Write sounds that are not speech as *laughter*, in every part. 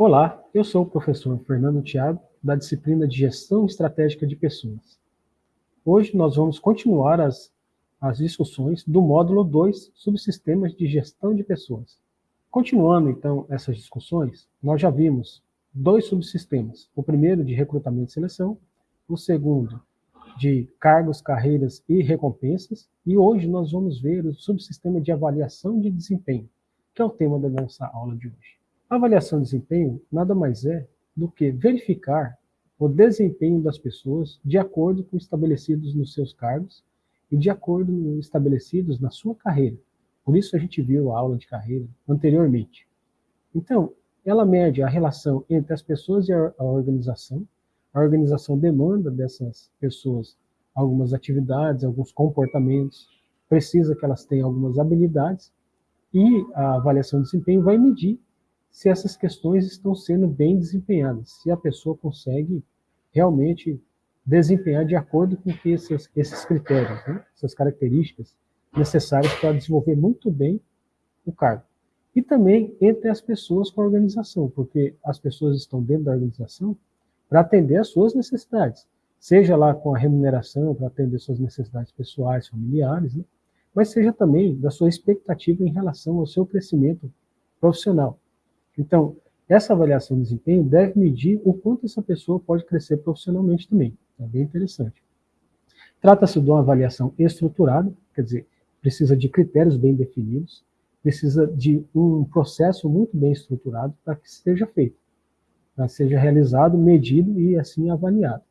Olá, eu sou o professor Fernando Thiago, da disciplina de Gestão Estratégica de Pessoas. Hoje nós vamos continuar as, as discussões do módulo 2, Subsistemas de Gestão de Pessoas. Continuando, então, essas discussões, nós já vimos dois subsistemas. O primeiro de recrutamento e seleção, o segundo de cargos, carreiras e recompensas, e hoje nós vamos ver o subsistema de avaliação de desempenho, que é o tema da nossa aula de hoje. A avaliação de desempenho nada mais é do que verificar o desempenho das pessoas de acordo com estabelecidos nos seus cargos e de acordo com estabelecidos na sua carreira. Por isso a gente viu a aula de carreira anteriormente. Então, ela mede a relação entre as pessoas e a organização. A organização demanda dessas pessoas algumas atividades, alguns comportamentos, precisa que elas tenham algumas habilidades, e a avaliação de desempenho vai medir se essas questões estão sendo bem desempenhadas, se a pessoa consegue realmente desempenhar de acordo com esses, esses critérios, né? essas características necessárias para desenvolver muito bem o cargo. E também entre as pessoas com a organização, porque as pessoas estão dentro da organização para atender às suas necessidades, seja lá com a remuneração, para atender suas necessidades pessoais, familiares, né? mas seja também da sua expectativa em relação ao seu crescimento profissional. Então, essa avaliação de desempenho deve medir o quanto essa pessoa pode crescer profissionalmente também. É bem interessante. Trata-se de uma avaliação estruturada, quer dizer, precisa de critérios bem definidos, precisa de um processo muito bem estruturado para que seja feito, para que seja realizado, medido e assim avaliado.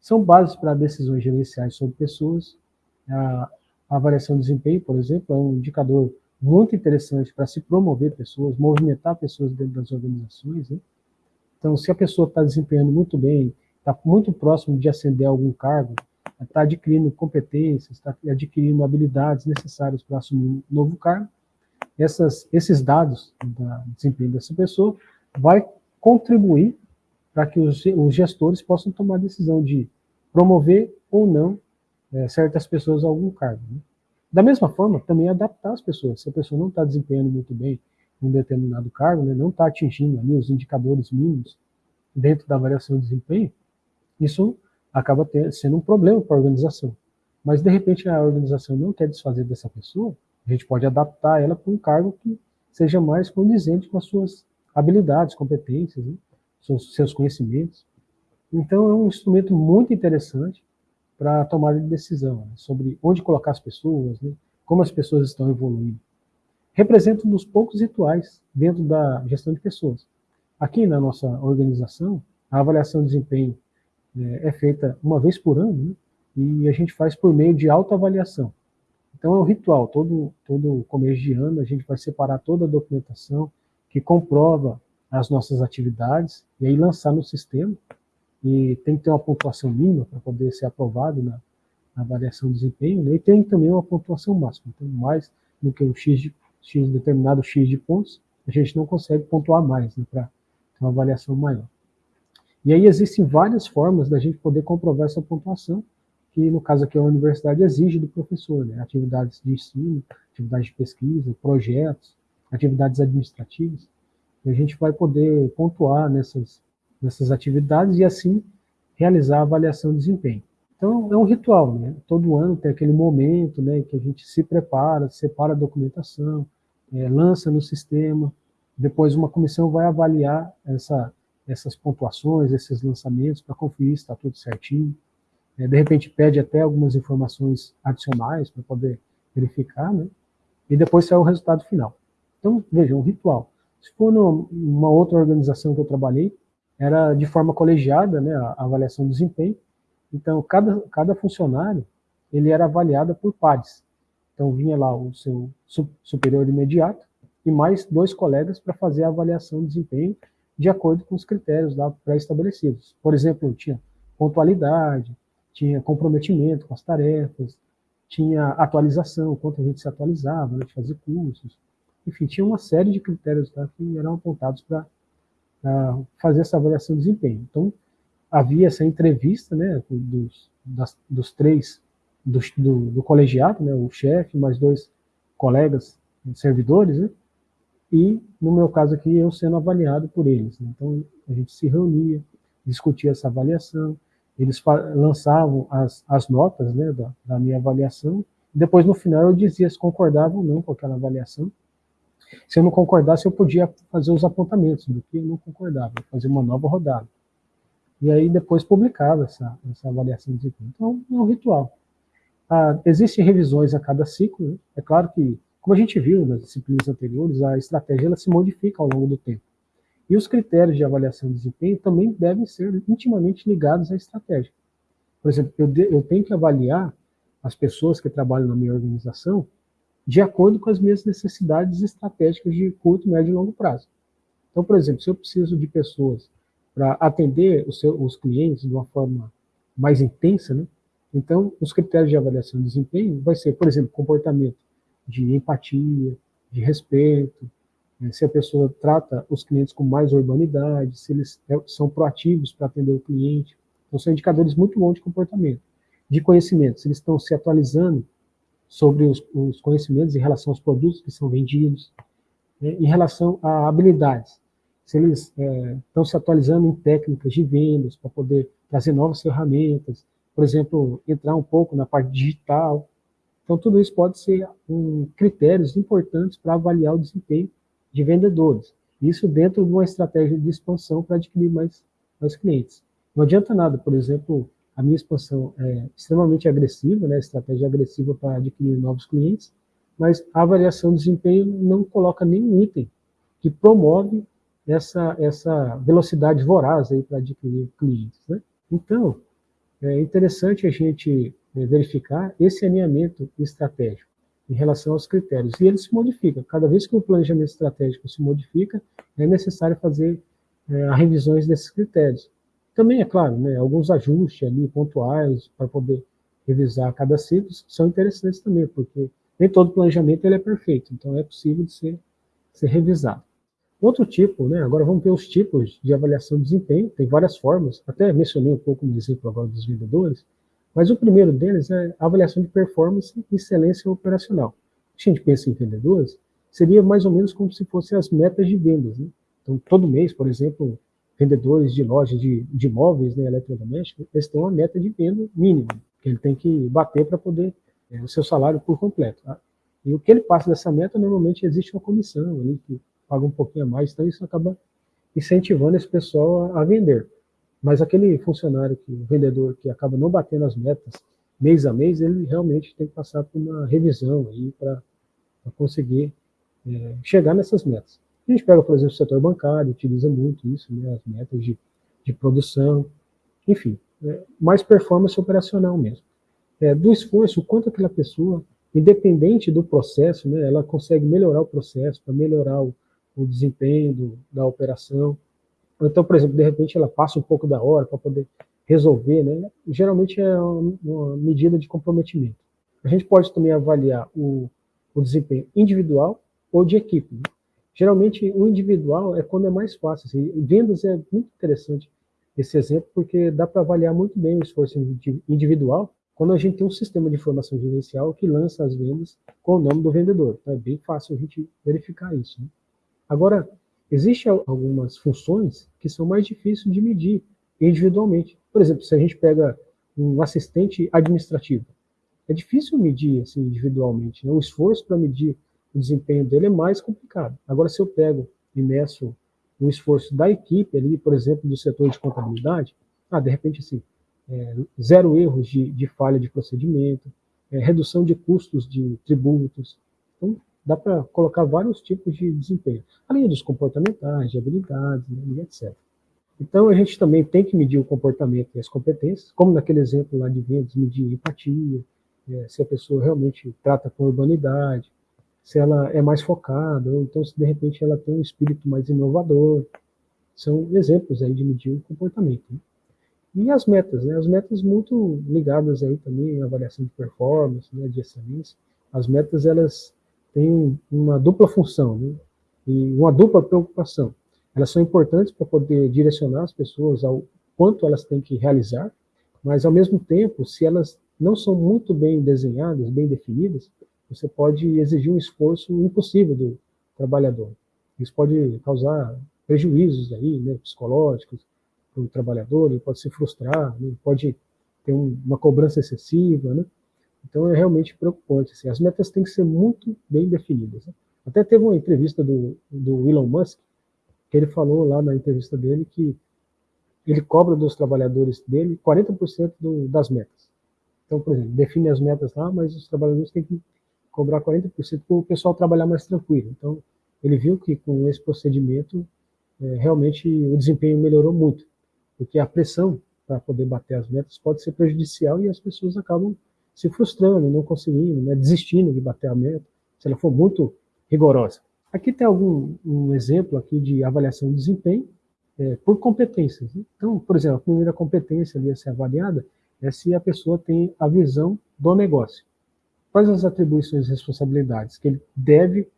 São bases para decisões gerenciais sobre pessoas. A avaliação de desempenho, por exemplo, é um indicador muito interessante para se promover pessoas, movimentar pessoas dentro das organizações. Né? Então, se a pessoa está desempenhando muito bem, está muito próximo de ascender algum cargo, está adquirindo competências, está adquirindo habilidades necessárias para assumir um novo cargo, essas, esses dados do desempenho dessa pessoa vai contribuir para que os, os, gestores possam tomar a decisão de promover ou não é, certas pessoas a algum cargo. Né? Da mesma forma, também adaptar as pessoas. Se a pessoa não está desempenhando muito bem um determinado cargo, né, não está atingindo ali os indicadores mínimos dentro da variação de desempenho, isso acaba ter, sendo um problema para a organização. Mas, de repente, a organização não quer desfazer dessa pessoa, a gente pode adaptar ela para um cargo que seja mais condizente com as suas habilidades, competências, né, seus, seus conhecimentos. Então, é um instrumento muito interessante para de decisão, né, sobre onde colocar as pessoas, né, como as pessoas estão evoluindo. Representa um dos poucos rituais dentro da gestão de pessoas. Aqui na nossa organização, a avaliação de desempenho é, é feita uma vez por ano, né, e a gente faz por meio de autoavaliação. Então é um ritual, todo, todo começo de ano a gente vai separar toda a documentação que comprova as nossas atividades e aí lançar no sistema e tem que ter uma pontuação mínima para poder ser aprovado na, na avaliação de desempenho, né? e tem também uma pontuação máxima, então mais do que um X, de, X determinado X de pontos, a gente não consegue pontuar mais, né, para ter uma avaliação maior. E aí existem várias formas da gente poder comprovar essa pontuação, que no caso aqui a universidade exige do professor, né, atividades de ensino, atividades de pesquisa, projetos, atividades administrativas, e a gente vai poder pontuar nessas nessas atividades e assim realizar a avaliação de desempenho. Então é um ritual, né? Todo ano tem aquele momento, né, que a gente se prepara, separa a documentação, é, lança no sistema, depois uma comissão vai avaliar essa, essas pontuações, esses lançamentos para conferir se está tudo certinho. É, de repente pede até algumas informações adicionais para poder verificar, né? E depois sai o resultado final. Então, veja, um ritual. Se for numa outra organização que eu trabalhei, era de forma colegiada, né, a avaliação do desempenho. Então, cada, cada funcionário, ele era avaliado por pares. Então, vinha lá o seu superior imediato e mais dois colegas para fazer a avaliação de desempenho de acordo com os critérios pré-estabelecidos. Por exemplo, tinha pontualidade, tinha comprometimento com as tarefas, tinha atualização, quanto a gente se atualizava, né, de fazer cursos. Enfim, tinha uma série de critérios tá, que eram apontados para fazer essa avaliação de desempenho. Então, havia essa entrevista né, dos, das, dos três, do, do, do colegiado, né, o chefe, mais dois colegas servidores, né, e, no meu caso aqui, eu sendo avaliado por eles. Né? Então, a gente se reunia, discutia essa avaliação, eles lançavam as, as notas né, da, da minha avaliação, depois, no final, eu dizia se concordava ou não com aquela avaliação. Se eu não concordasse, eu podia fazer os apontamentos do que eu não concordava, fazer uma nova rodada. E aí, depois, publicava essa, essa avaliação de desempenho. Então, é um ritual. Ah, existem revisões a cada ciclo. Né? É claro que como a gente viu nas disciplinas anteriores, a estratégia ela se modifica ao longo do tempo. E os critérios de avaliação de desempenho também devem ser intimamente ligados à estratégia. Por exemplo, eu, de, eu tenho que avaliar as pessoas que trabalham na minha organização de acordo com as minhas necessidades estratégicas de curto, médio e longo prazo. Então, por exemplo, se eu preciso de pessoas para atender os, seus, os clientes de uma forma mais intensa, né? então os critérios de avaliação de desempenho vai ser, por exemplo, comportamento de empatia, de respeito, né, se a pessoa trata os clientes com mais urbanidade, se eles é, são proativos para atender o cliente. Então, são indicadores muito bons de comportamento. De conhecimento, se eles estão se atualizando sobre os, os conhecimentos em relação aos produtos que são vendidos, né, em relação a habilidades, se eles é, estão se atualizando em técnicas de vendas para poder trazer novas ferramentas, por exemplo, entrar um pouco na parte digital, então, tudo isso pode ser um, critérios importantes para avaliar o desempenho de vendedores. Isso dentro de uma estratégia de expansão para adquirir mais, mais clientes. Não adianta nada, por exemplo, a minha expansão é extremamente agressiva, né, estratégia agressiva para adquirir novos clientes, mas a avaliação de desempenho não coloca nenhum item que promove essa, essa velocidade voraz para adquirir clientes. Né? Então, é interessante a gente é, verificar esse alinhamento estratégico em relação aos critérios. E ele se modifica. Cada vez que o planejamento estratégico se modifica, é necessário fazer é, revisões desses critérios. Também, é claro, né, alguns ajustes ali pontuais para poder revisar cada ciclo são interessantes também, porque nem todo planejamento ele é perfeito, então é possível de ser, ser revisado. Outro tipo, né, agora vamos ver os tipos de avaliação de desempenho, tem várias formas, até mencionei um pouco no exemplo agora dos vendedores, mas o primeiro deles é a avaliação de performance e excelência operacional. Se a gente pensa em vendedores, seria mais ou menos como se fossem as metas de vendas. Né? Então, todo mês, por exemplo, vendedores de lojas de, de imóveis né, eletrodomésticos, eles têm uma meta de venda mínima, que ele tem que bater para poder é, o seu salário por completo. Tá? E o que ele passa dessa meta, normalmente existe uma comissão ali, que paga um pouquinho a mais, então isso acaba incentivando esse pessoal a, a vender. Mas aquele funcionário, que, o vendedor que acaba não batendo as metas mês a mês, ele realmente tem que passar por uma revisão aí para conseguir é, chegar nessas metas. A gente pega, por exemplo, o setor bancário, utiliza muito isso, né, as metas de, de produção, enfim, é, mais performance operacional mesmo. É, do esforço, o quanto aquela pessoa, independente do processo, né, ela consegue melhorar o processo, para melhorar o, o desempenho do, da operação, então, por exemplo, de repente ela passa um pouco da hora para poder resolver, né? Geralmente é uma medida de comprometimento. A gente pode também avaliar o, o desempenho individual ou de equipe. Geralmente o individual é quando é mais fácil. Assim, vendas é muito interessante esse exemplo porque dá para avaliar muito bem o esforço individual quando a gente tem um sistema de informação gerencial que lança as vendas com o nome do vendedor. Então é bem fácil a gente verificar isso. Né? Agora, Existem algumas funções que são mais difíceis de medir individualmente. Por exemplo, se a gente pega um assistente administrativo, é difícil medir assim, individualmente. Né? O esforço para medir o desempenho dele é mais complicado. Agora, se eu pego e meço o esforço da equipe ali, por exemplo, do setor de contabilidade, ah, de repente, assim, é, zero erros de, de, falha de procedimento, é, redução de custos de tributos. Então, dá para colocar vários tipos de desempenho, além dos comportamentais, de habilidades, né, etc. Então, a gente também tem que medir o comportamento e as competências, como naquele exemplo lá de vendas, medir empatia, é, se a pessoa realmente trata com urbanidade, se ela é mais focada, ou então se de repente ela tem um espírito mais inovador. São exemplos aí de medir o comportamento. Né? E as metas, né? As metas muito ligadas aí também à avaliação de performance, né, de excelência. As metas, elas têm uma dupla função né? e uma dupla preocupação. Elas são importantes para poder direcionar as pessoas ao quanto elas têm que realizar, mas ao mesmo tempo, se elas não são muito bem desenhadas, bem definidas, você pode exigir um esforço impossível do trabalhador. Isso pode causar prejuízos aí, né, psicológicos para o trabalhador, ele pode se frustrar, né, pode ter um, uma cobrança excessiva, né? Então é realmente preocupante. Assim. As metas têm que ser muito bem definidas. Né? Até teve uma entrevista do, do Elon Musk, que ele falou lá na entrevista dele que ele cobra dos trabalhadores dele 40% do, das metas. Então, por exemplo, define as metas lá, mas os trabalhadores têm que cobrar 40% para o pessoal trabalhar mais tranquilo. Então, ele viu que com esse procedimento, é, realmente o desempenho melhorou muito, porque a pressão para poder bater as metas pode ser prejudicial e as pessoas acabam se frustrando, não conseguindo, né, desistindo de bater a meta, se ela for muito rigorosa. Aqui tem algum um exemplo aqui de avaliação de desempenho é, por competências. Né? Então, por exemplo, a primeira competência ali a ser avaliada é se a pessoa tem a visão do negócio. Quais as atribuições e responsabilidades que ele deve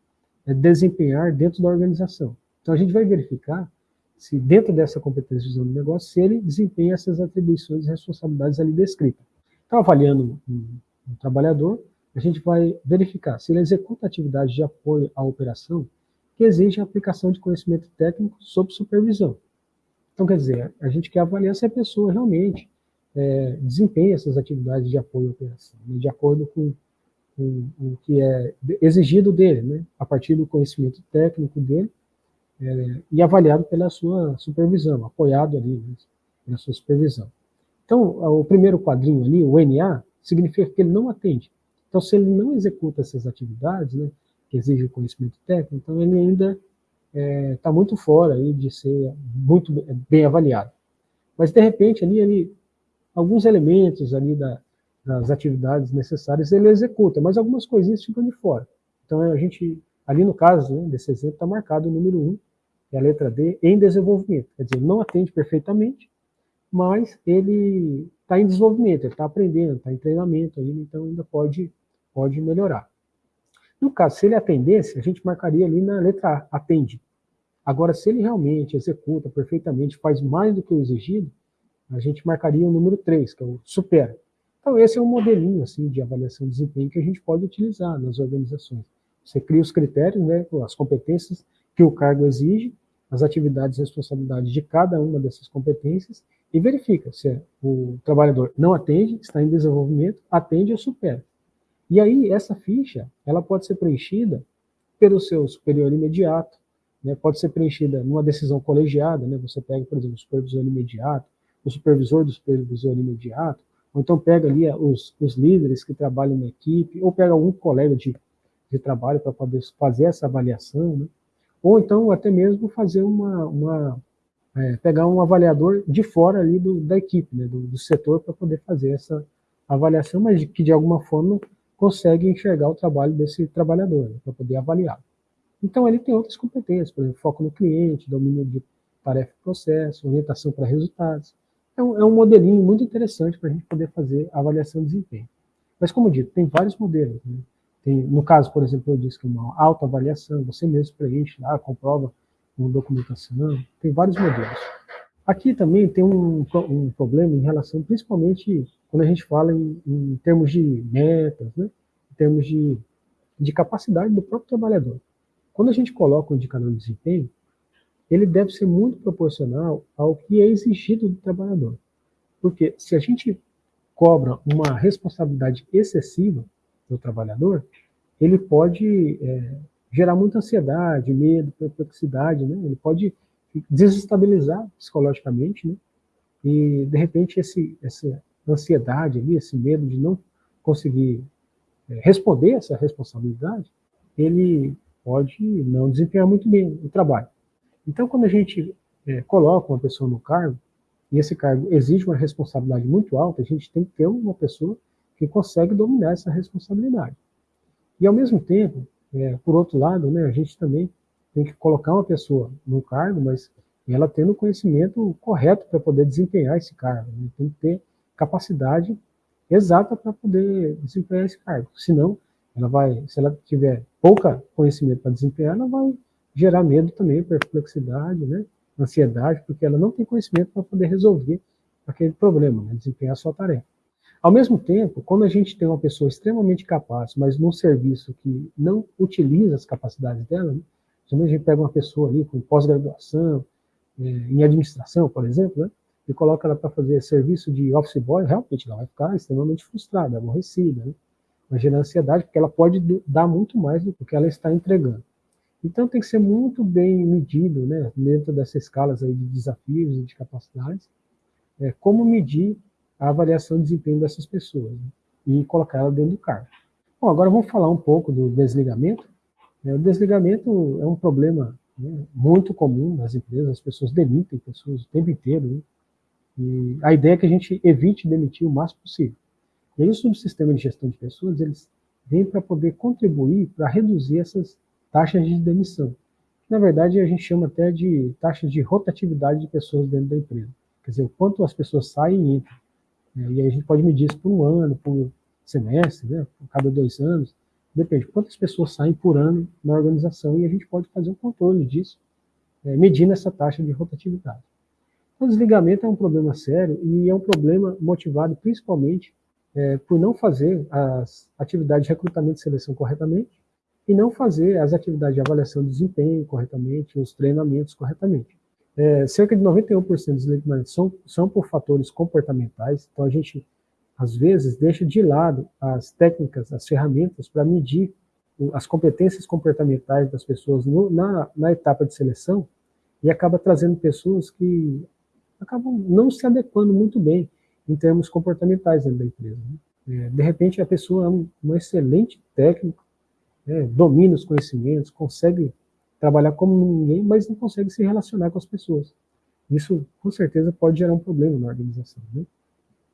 é, desempenhar dentro da organização. Então, a gente vai verificar se dentro dessa competência de visão do negócio, se ele desempenha essas atribuições e responsabilidades ali descritas. Então, avaliando um, um trabalhador, a gente vai verificar se ele executa atividades de apoio à operação que exigem a aplicação de conhecimento técnico sob supervisão. Então, quer dizer, a gente quer avaliar se a pessoa realmente é, desempenha essas atividades de apoio à operação, né, de acordo com, com, o que é exigido dele, né, a partir do conhecimento técnico dele, é, e avaliado pela sua supervisão, apoiado ali né, pela sua supervisão. Então, o primeiro quadrinho ali, o NA, significa que ele não atende. Então, se ele não executa essas atividades, né, que exigem conhecimento técnico, então ele ainda está é, tá muito fora aí de ser muito bem avaliado. Mas, de repente, ali, ele, alguns elementos ali da, das atividades necessárias ele executa, mas algumas coisinhas ficam de fora. Então, a gente, ali no caso né, desse exemplo, está marcado o número 1, que é a letra D, em desenvolvimento. Quer dizer, não atende perfeitamente, mas ele está em desenvolvimento, ele está aprendendo, está em treinamento ainda, então ainda pode, pode melhorar. No caso, se ele atendesse, a gente marcaria ali na letra A, atende. Agora, se ele realmente executa perfeitamente, faz mais do que o exigido, a gente marcaria o número 3, que é o supera. Então, esse é um modelinho assim, de avaliação de desempenho que a gente pode utilizar nas organizações. Você cria os critérios, né, as competências que o cargo exige, as atividades e responsabilidades de cada uma dessas competências e verifica se o trabalhador não atende, está em desenvolvimento, atende ou supera. E aí, essa ficha, ela pode ser preenchida pelo seu superior imediato, né, pode ser preenchida numa decisão colegiada, né, você pega, por exemplo, o supervisor imediato, o supervisor do supervisor imediato, ou então pega ali os, os líderes que trabalham na equipe, ou pega algum colega de, de trabalho para poder fazer essa avaliação, né, ou então até mesmo fazer uma, uma é, pegar um avaliador de fora ali do, da equipe, né, do, do setor, para poder fazer essa avaliação, mas que de alguma forma consegue enxergar o trabalho desse trabalhador, né, para poder avaliar. Então, ele tem outras competências, por exemplo, foco no cliente, domínio de tarefa e processo, orientação para resultados. É um, é um modelinho muito interessante para a gente poder fazer avaliação de desempenho. Mas, como dito, tem vários modelos. Né? Tem, no caso, por exemplo, eu disse que é uma autoavaliação, você mesmo preenche lá, comprova com documentação, tem vários modelos. Aqui também tem um, um problema em relação, principalmente quando a gente fala em, em termos de metas, né? em termos de, de capacidade do próprio trabalhador. Quando a gente coloca um indicador de desempenho, ele deve ser muito proporcional ao que é exigido do trabalhador. Porque se a gente cobra uma responsabilidade excessiva, do trabalhador, ele pode é, gerar muita ansiedade, medo, perplexidade, né? Ele pode desestabilizar psicologicamente, né? E, de repente, esse, essa ansiedade ali, esse medo de não conseguir é, responder essa responsabilidade, ele pode não desempenhar muito bem o trabalho. Então, quando a gente é, coloca uma pessoa no cargo, e esse cargo exige uma responsabilidade muito alta, a gente tem que ter uma pessoa que consegue dominar essa responsabilidade. E, ao mesmo tempo, é, por outro lado, né, a gente também tem que colocar uma pessoa no cargo, mas ela tendo o conhecimento correto para poder desempenhar esse cargo. Né? Tem que ter capacidade exata para poder desempenhar esse cargo. Senão, ela vai, se ela tiver pouca conhecimento para desempenhar, ela vai gerar medo também, perplexidade, né? ansiedade, porque ela não tem conhecimento para poder resolver aquele problema, né? desempenhar a sua tarefa. Ao mesmo tempo, quando a gente tem uma pessoa extremamente capaz, mas num serviço que não utiliza as capacidades dela, né, a gente pega uma pessoa ali com pós-graduação, é, em administração, por exemplo, né, e coloca ela para fazer serviço de office boy, realmente ela vai ficar extremamente frustrada, aborrecida, né? vai gerar ansiedade, porque ela pode dar muito mais do que ela está entregando. Então tem que ser muito bem medido, né, dentro dessas escalas aí de desafios e de capacidades, é, como medir a avaliação de desempenho dessas pessoas né, e colocar ela dentro do cargo. Bom, agora vamos falar um pouco do desligamento. É, o desligamento é um problema né, muito comum nas empresas, as pessoas demitem pessoas o tempo inteiro, né, e a ideia é que a gente evite demitir o máximo possível. E aí o subsistema de gestão de pessoas, eles vêm para poder contribuir para reduzir essas taxas de demissão. Na verdade, a gente chama até de taxas de rotatividade de pessoas dentro da empresa. Quer dizer, o quanto as pessoas saem e entram. Né? E aí a gente pode medir isso por um ano, por semestre, né? por cada dois anos. Depende, quantas pessoas saem por ano na organização e a gente pode fazer um controle disso, é, medindo essa taxa de rotatividade. O desligamento é um problema sério e é um problema motivado principalmente é, por não fazer as atividades de recrutamento e seleção corretamente e não fazer as atividades de avaliação de desempenho corretamente, os treinamentos corretamente. É, cerca de 91% dos desligamentos são, são por fatores comportamentais, então a gente, às vezes, deixa de lado as técnicas, as ferramentas para medir as competências comportamentais das pessoas no, na, na etapa de seleção e acaba trazendo pessoas que acabam não se adequando muito bem em termos comportamentais dentro da empresa. Né? É, de repente, a pessoa é um, um excelente técnico, né, domina os conhecimentos, consegue trabalhar como ninguém, mas não consegue se relacionar com as pessoas. Isso, com certeza, pode gerar um problema na organização. Né?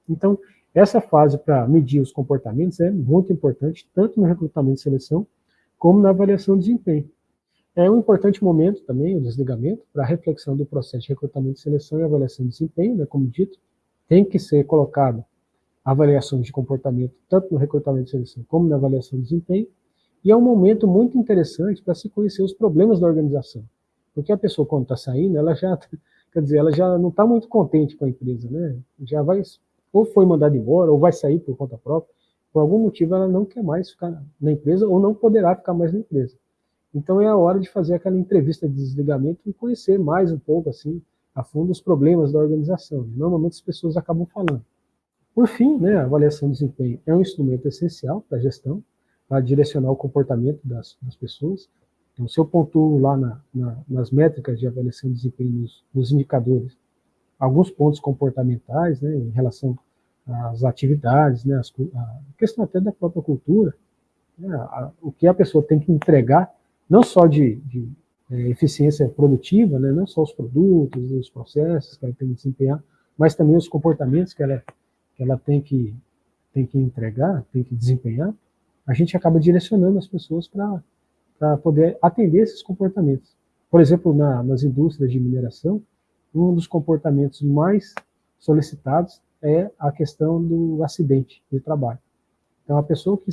Então, essa fase para medir os comportamentos é muito importante, tanto no recrutamento e seleção, como na avaliação de desempenho. É um importante momento também, o desligamento, para a reflexão do processo de recrutamento, seleção e avaliação de desempenho, né, como dito, tem que ser colocado avaliações de comportamento, tanto no recrutamento e seleção como na avaliação de desempenho, e é um momento muito interessante para se conhecer os problemas da organização. Porque a pessoa, quando está saindo, ela já, *laughs* quer dizer, ela já não está muito contente com a empresa, né? Já vai, ou foi mandada embora, ou vai sair por conta própria. Por algum motivo, ela não quer mais ficar na empresa, ou não poderá ficar mais na empresa. Então é a hora de fazer aquela entrevista de desligamento e conhecer mais um pouco, assim, a fundo os problemas da organização. Normalmente as pessoas acabam falando. Por fim, né, a avaliação de desempenho é um instrumento essencial para a gestão, para direcionar o comportamento das, das pessoas. Então, se eu pontuo lá na, na, nas métricas de avaliação de desempenho, nos, nos indicadores, alguns pontos comportamentais né, em relação às atividades, né, as, a questão até da própria cultura, né, a, o que a pessoa tem que entregar, não só de, de é, eficiência produtiva, né, não só os produtos, os processos que ela tem que desempenhar, mas também os comportamentos que ela, que ela tem, que, tem que entregar, tem que desempenhar, a gente acaba direcionando as pessoas para poder atender esses comportamentos. Por exemplo, na, nas indústrias de mineração, um dos comportamentos mais solicitados é a questão do acidente de trabalho. Então, a pessoa que,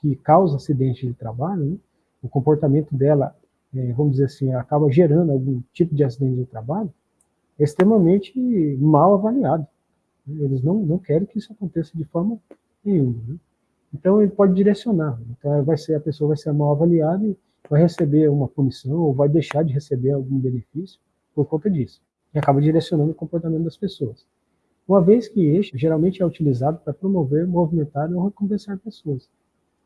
que causa acidente de trabalho, né, o comportamento dela é, vamos dizer assim, acaba gerando algum tipo de acidente de trabalho, é extremamente mal avaliado. Eles não, não querem que isso aconteça de forma nenhuma. Né? Então ele pode direcionar. Então vai ser, a pessoa vai ser mal avaliada e vai receber uma punição ou vai deixar de receber algum benefício por conta disso. E acaba direcionando o comportamento das pessoas. Uma vez que este geralmente é utilizado para promover, movimentar ou recompensar pessoas.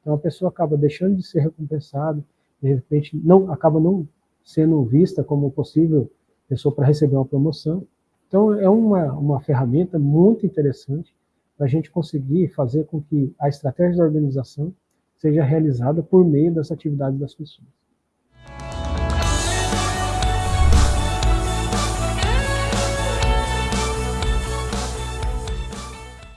Então a pessoa acaba deixando de ser recompensada, de repente não acaba não sendo vista como possível pessoa para receber uma promoção. Então é uma, uma ferramenta muito interessante para a gente conseguir fazer com que a estratégia da organização seja realizada por meio das atividades das pessoas.